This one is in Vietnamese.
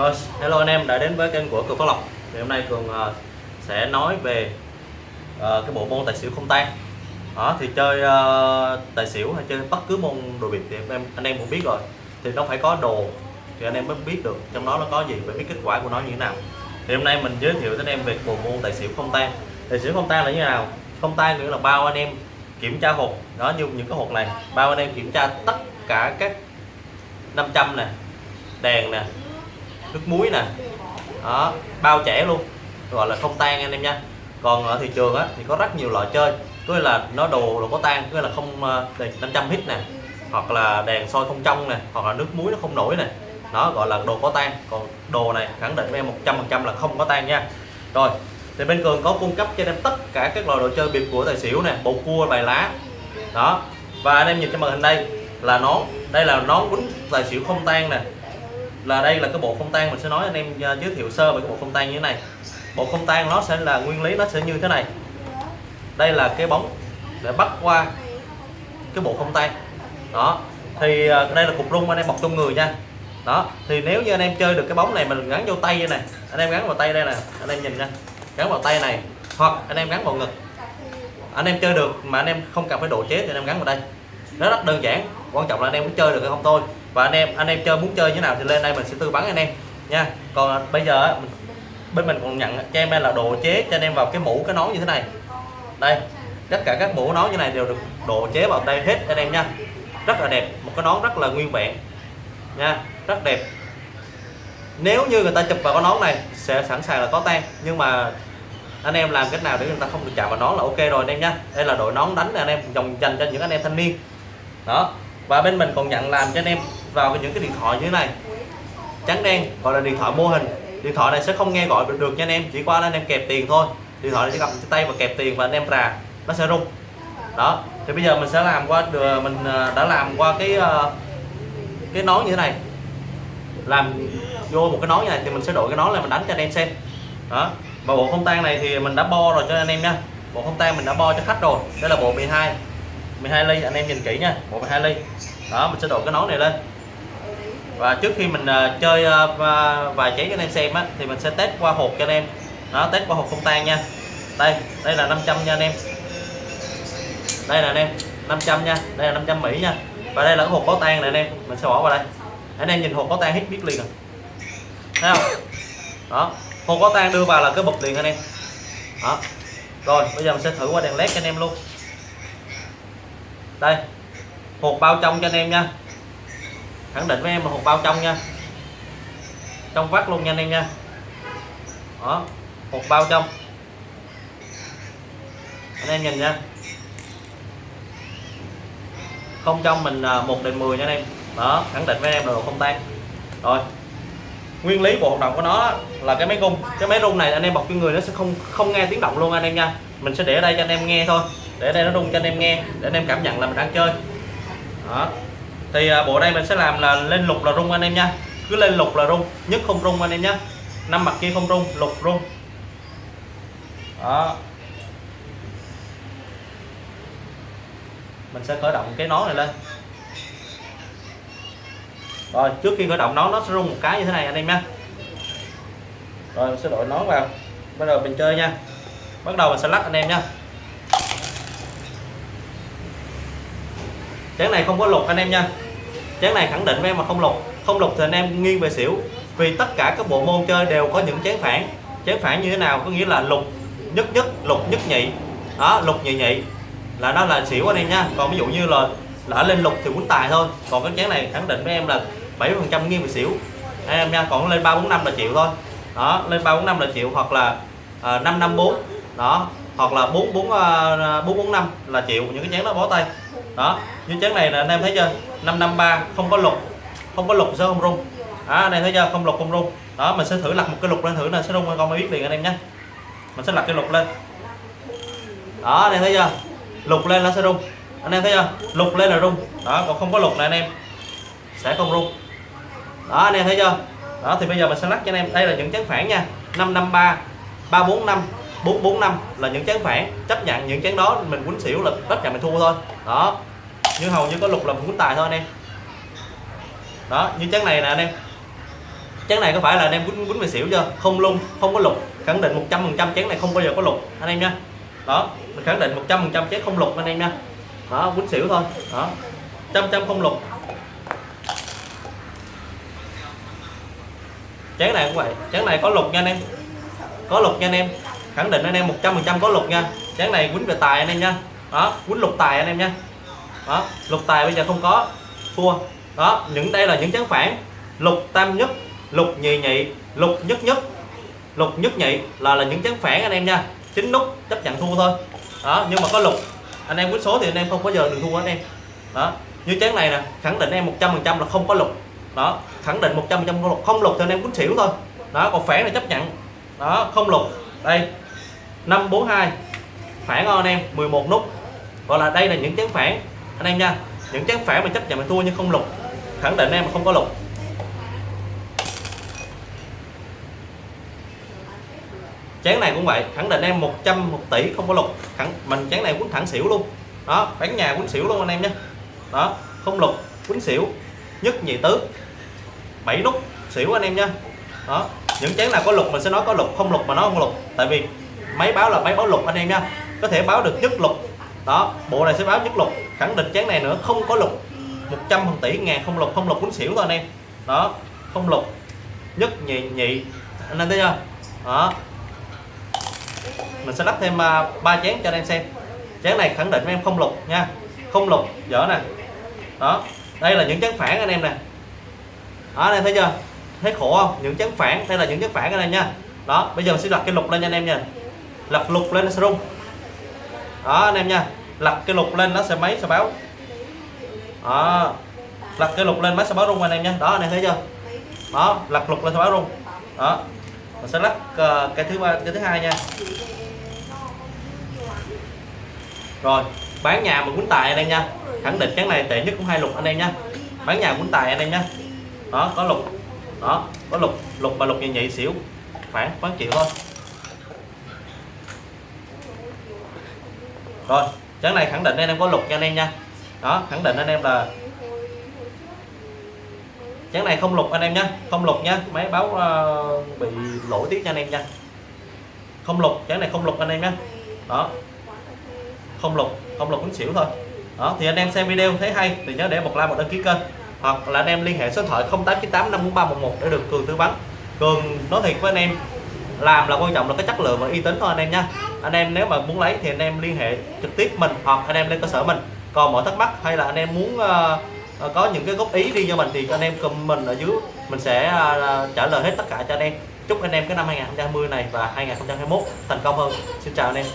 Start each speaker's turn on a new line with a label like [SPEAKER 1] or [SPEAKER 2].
[SPEAKER 1] Vâng, hello anh em đã đến với kênh của Cường Phát Lộc. Thì hôm nay Cường ờ, sẽ nói về ờ, cái bộ môn tài xỉu không tan. Đó, thì chơi ờ, tài xỉu hay chơi bất cứ môn đồ biệt thì em, anh em cũng biết rồi. Thì nó phải có đồ, thì anh em mới biết được trong đó nó có gì và biết kết quả của nó như thế nào. Thì hôm nay mình giới thiệu đến em về bộ môn tài xỉu không tan. Tài xỉu không tan là như thế nào? Không tan nghĩa là bao anh em kiểm tra hộp. Đó, như những cái hộp này, bao anh em kiểm tra tất cả các 500 nè, đèn nè nước muối nè. Đó, bao trẻ luôn. Gọi là không tan anh em nha. Còn ở thị trường á, thì có rất nhiều loại chơi. Có nghĩa là nó đồ đồ có tan, có nghĩa là không ờ, đèn 500 hit nè, hoặc là đèn soi không trong nè, hoặc là nước muối nó không nổi nè. Nó gọi là đồ có tan. Còn đồ này khẳng định với em 100% là không có tan nha. Rồi, thì bên cường có cung cấp cho em tất cả các loại đồ chơi biệt của tài xỉu nè bộ cua, bài lá. Đó, và anh em nhìn trên màn hình đây là nón. Đây là nón quýnh tài xỉu không tan nè là đây là cái bộ không tan mình sẽ nói anh em à, giới thiệu sơ về cái bộ không tan như thế này. Bộ không tan nó sẽ là nguyên lý nó sẽ như thế này. Đây là cái bóng để bắt qua cái bộ không tan. Đó, thì à, đây là cục rung anh em bọc trong người nha. Đó, thì nếu như anh em chơi được cái bóng này mình gắn vô tay đây này anh em gắn vào tay đây nè, anh em nhìn nha. Gắn vào tay này, hoặc anh em gắn vào ngực. Anh em chơi được mà anh em không cần phải độ chế thì anh em gắn vào đây. Nó rất đơn giản, quan trọng là anh em có chơi được hay không thôi và anh em anh em chơi muốn chơi như nào thì lên đây mình sẽ tư vấn anh em nha. Còn bây giờ mình, bên mình còn nhận cho em đây là độ chế cho anh em vào cái mũ cái nón như thế này. Đây tất cả các mũ nón như này đều được độ chế vào đây hết anh em nha. Rất là đẹp một cái nón rất là nguyên vẹn nha. Rất đẹp. Nếu như người ta chụp vào cái nón này sẽ sẵn sàng là có tan nhưng mà anh em làm cách nào để người ta không được chạm vào nón là ok rồi anh em nhá đây là đội nón đánh anh em dòng dành cho những anh em thanh niên. Đó và bên mình còn nhận làm cho anh em vào những cái điện thoại như thế này. Trắng đen gọi là điện thoại mô hình. Điện thoại này sẽ không nghe gọi được, nha anh em chỉ qua là anh em kẹp tiền thôi. Điện thoại này chỉ cầm tay và kẹp tiền và anh em rà nó sẽ rung. Đó thì bây giờ mình sẽ làm qua được mình à, đã làm qua cái à, cái nón như thế này. Làm vô một cái nón như này thì mình sẽ đổi cái nón là mình đánh cho anh em xem. Đó và bộ không tan này thì mình đã bo rồi cho anh em nha. Bộ không tan mình đã bo cho khách rồi. Đây là bộ 12 12 ly anh em nhìn kỹ nha. Bộ 12 ly đó mình sẽ đổ cái nón này lên. Và trước khi mình uh, chơi ờ, uh, vài cháy cho anh em xem á thì mình sẽ test qua hộp cho anh em. Đó test qua hộp không tan nha. Đây đây là 500 nha anh em. Đây là anh em 500 nha. Đây là 500 Mỹ nha. Và đây là cái hộp có tan này anh em. Mình sẽ bỏ vào đây. Anh em nhìn hộp có tan hết biết liền rồi thấy không? Đó hộp có tan đưa vào là cái bật liền anh em. Đó. Rồi bây giờ mình sẽ thử qua đèn led cho anh em luôn. Đây hột bao trong cho anh em nha. Khẳng định với em là hột bao trong nha. Trong vắt luôn nha anh em nha. Đó hột bao trong. Anh em nhìn nha. Không trong mình à, một đến 10 nha anh em. Đó, khẳng định với em là không tan. Rồi. Nguyên lý bộ hoạt động của nó là cái máy rung. Cái máy rung này anh em bọc cho người nó sẽ không không nghe tiếng động luôn anh em nha. Mình sẽ để ở đây cho anh em nghe thôi. Để ở đây nó rung cho anh em nghe, để anh em cảm nhận là mình đang chơi đó. Thì à, bộ đây mình sẽ làm là lên lục là rung anh em nha. Cứ lên lục là rung, nhất không rung anh em nhé năm mặt kia không rung, lục rung. Đó. Mình sẽ khởi động cái nón này lên. Rồi, trước khi khởi động nón, nó sẽ rung một cái như thế này anh em nhé rồi, mình sẽ đội nón vào. Bắt đầu mình chơi nha. Bắt đầu mình sẽ lắc anh em nha chén này không có lục anh em nha. Chén này khẳng định với em mà không lục không lục thì anh em nghiêng về xỉu. Vì tất cả các bộ môn chơi đều có những chén phản. Chén phản như thế nào có nghĩa là lục nhất nhất, lục nhất nhị. Đó, lục nhị nhị. Là nó là xỉu anh em nha. Còn ví dụ như là lỡ lên lục thì quýnh tài thôi. Còn cái chén này khẳng định với em là 70 phần trăm nghiêng về xỉu. Anh em nha, còn lên ba bốn năm là chịu thôi. Đó, lên ba bốn năm là chịu hoặc là à, năm năm bốn. Đó, hoặc là bốn bốn à, bốn bốn năm là chịu. Những cái chén đó bó tay đó, như chén này là anh em thấy chưa? 553 không có lục, không có lục sẽ không rung. Đó, anh em thấy chưa? Không lục, không rung. Đó, mình sẽ thử lật một cái lục lên thử là sẽ rung con mới biết liền anh em nhé. Mình sẽ lật cái lục lên. Đó, anh em thấy chưa? Lục lên nó sẽ rung. Anh em thấy chưa? Lục lên là rung. Đó, còn không có lục là anh em. Sẽ không rung. Đó, anh em thấy chưa? Đó, thì bây giờ mình sẽ lắc cho anh em. Đây là những chén phản nha. 553 345 445 là những chén phản, chấp nhận những chén đó, mình quýnh xỉu là tất cả mình thua thôi. Đó. Như hầu như có lục là mình quýnh tài thôi anh em. Đó, như chén này nè anh em. Chén này có phải là anh em quýnh quýnh về xỉu chưa? Không lung, không có lục. Khẳng định 100 phần trăm chén này không bao giờ có lục, anh em nha. Đó, mình khẳng định 100 phần trăm chén không lục anh em nha. Đó, quýnh xỉu thôi. Đó. Trăm trăm không lục. Chén này cũng vậy. Chén này có lục nha anh em. Có lục nha anh em khẳng định anh em 100% có lục nha. Chén này quýnh về tài anh em nha. Đó, quýnh lục tài anh em nha. Đó, lục tài bây giờ không có. Thua. Đó, những, đây là những chén phản. Lục tam nhất, lục nhì nhị, lục nhất nhất, lục nhất nhị là là những chén phản anh em nha. Chín nút chấp nhận thua thôi. Đó, nhưng mà có lục, anh em quýnh số thì anh em không có giờ được thua anh em. Đó, như chén này nè, khẳng định em 100% là không có lục. Đó, khẳng định 100% không lục. Không lục thì anh em quýnh xỉu thôi. Đó, còn phản là chấp nhận. Đó, không lục. Đây 542 phản ngon anh em 11 nút. Gọi là đây là những chén phản. Anh em nha, những chén phản mà chấp nhận mà thua nhưng không lục. Khẳng định em không có lục. Chén này cũng vậy, khẳng định em 100 một tỷ không có lục. Khẳng, mình chén này quýnh thẳng xỉu luôn. Đó, bán nhà quýnh xỉu luôn anh em nhé đó, không lục, quýnh xỉu. Nhất nhị tứ. 7 nút xỉu anh em nha. Đó, những chén nào có lục mình sẽ nói có lục, không lục mà nó không lục. Tại vì máy báo là máy báo lục anh em nha. Có thể báo được nhất lục đó, bộ này sẽ báo nhất lục khẳng định chén này nữa, không có lục 100 phần tỷ, ngàn không lục không lục quýnh xỉu thôi anh em. Đó, không lục nhất nhị nhị. Anh em thấy chưa? Đó. Mình sẽ lắp thêm à, ba chén cho anh em xem. Chén này khẳng định em không lục nha. Không lục dở nè. Đó, đây là những chén phản anh em nè. Đó, anh em thấy chưa? Thấy khổ không? Những chén phản, đây là những chén phản anh em nha. Đó, bây giờ mình sẽ đặt cái lục lên cho anh em nha lật lục lên nó sẽ rung. Đó anh em nha. Lật cái lục lên nó sẽ máy sẽ báo. Đó. Lật cái lục lên máy sẽ báo rung anh em nha. Đó anh em thấy chưa? Đó lật lục lên sẽ báo rung. Đó. Mình sẽ lắc uh, cái thứ ba cái thứ hai nha. Rồi bán nhà mà quýnh tài anh em nha. Khẳng định cái này tệ nhất cũng hai lục anh em nha. Bán nhà quýnh tài anh em nha. Đó có lục. Đó có lục. Lục mà lục nhị nhị xỉu. Khoảng bán triệu thôi. Rồi chén này khẳng định anh em có lục nha anh em nha. Đó khẳng định anh em là chén này không lục anh em nhé không lục nhé, máy báo uh, bị lỗi tiếc cho anh em nha. Không lục ờ, chén này không lục anh em nhé đó. Không lục không lục cũng xỉu thôi. Đó thì anh em xem video thấy hay thì nhớ để một like một đăng ký kênh. Hoặc là anh em liên hệ số điện thoại 0898 54311 để được cường tư vấn. Cường nói thiệt với anh em làm là quan trọng là cái chất lượng và uy tín thôi anh em nha. Anh em nếu mà muốn lấy thì anh em liên hệ trực tiếp mình hoặc anh em lên cơ sở mình. Còn mọi thắc mắc hay là anh em muốn uh, có những cái góp ý đi cho mình thì anh em comment ở dưới mình sẽ uh, trả lời hết tất cả cho anh em. Chúc anh em cái năm 2020 này và 2021 thành công hơn. Xin chào anh em.